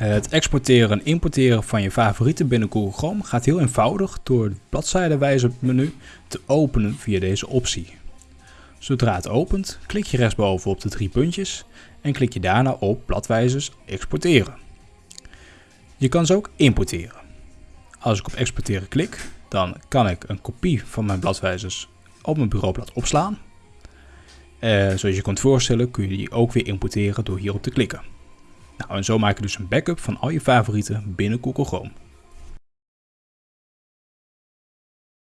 Het exporteren en importeren van je favorieten binnen Google Chrome gaat heel eenvoudig door het bladzijdewijzermenu te openen via deze optie. Zodra het opent, klik je rechtsboven op de drie puntjes en klik je daarna op bladwijzers exporteren. Je kan ze ook importeren. Als ik op exporteren klik, dan kan ik een kopie van mijn bladwijzers op mijn bureaublad opslaan. Uh, zoals je kunt voorstellen kun je die ook weer importeren door hierop te klikken. Nou, en zo maak je dus een backup van al je favorieten binnen Google Chrome.